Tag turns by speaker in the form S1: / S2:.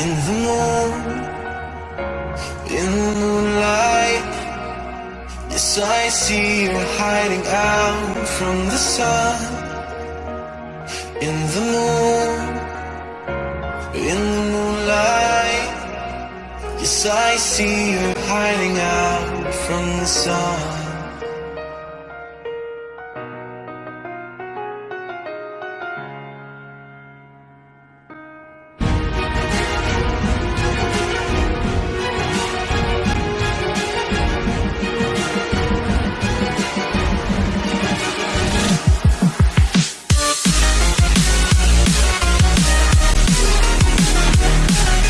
S1: In the moon, in the moonlight Yes, I see you hiding out from the sun. In the moon, in the moonlight Yes, I see you hiding out from the sun.